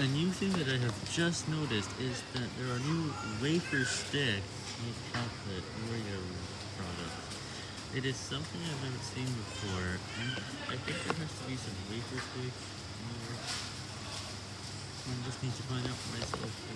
A new thing that I have just noticed is that there are new wafer stick with chocolate Oreo products. It is something I've never seen before, and I think there has to be some wafer stick, or I just need to find out for myself,